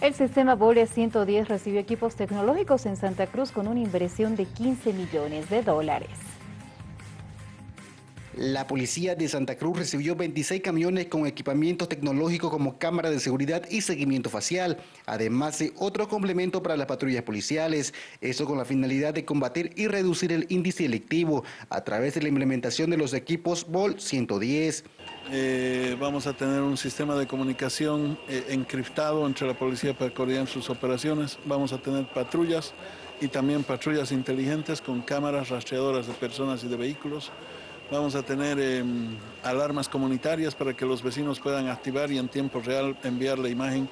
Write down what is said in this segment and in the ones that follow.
El sistema Bole 110 recibió equipos tecnológicos en Santa Cruz con una inversión de 15 millones de dólares. La policía de Santa Cruz recibió 26 camiones con equipamiento tecnológico como cámara de seguridad y seguimiento facial, además de otro complemento para las patrullas policiales, eso con la finalidad de combatir y reducir el índice delictivo a través de la implementación de los equipos BOL 110. Eh, vamos a tener un sistema de comunicación eh, encriptado entre la policía para coordinar sus operaciones, vamos a tener patrullas y también patrullas inteligentes con cámaras rastreadoras de personas y de vehículos. Vamos a tener em, alarmas comunitarias para que los vecinos puedan activar y en tiempo real enviar la imagen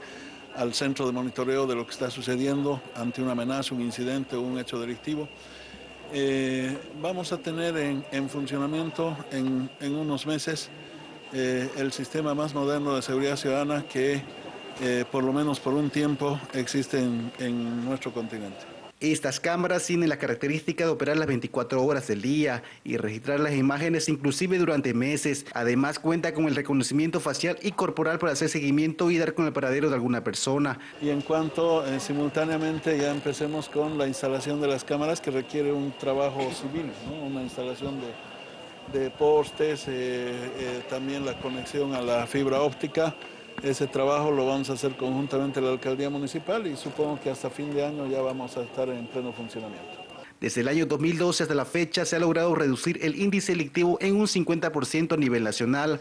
al centro de monitoreo de lo que está sucediendo ante una amenaza, un incidente o un hecho delictivo. Eh, vamos a tener en, funcionamiento en, unos meses eh, el sistema más moderno de seguridad ciudadana que eh, por lo menos por un tiempo existe en nuestro continente. Estas cámaras tienen la característica de operar las 24 horas del día y registrar las imágenes inclusive durante meses. Además cuenta con el reconocimiento facial y corporal para hacer seguimiento y dar con el paradero de alguna persona. Y en cuanto eh, simultáneamente ya empecemos con la instalación de las cámaras que requiere un trabajo civil, una instalación de, postes, eh, eh, también la conexión a la fibra óptica. Ese trabajo lo vamos a hacer conjuntamente la alcaldía municipal y supongo que hasta fin de año ya vamos a estar en pleno funcionamiento. Desde el año 2012 hasta la fecha se ha logrado reducir el índice delictivo en un 50% a nivel nacional.